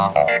Uh-oh.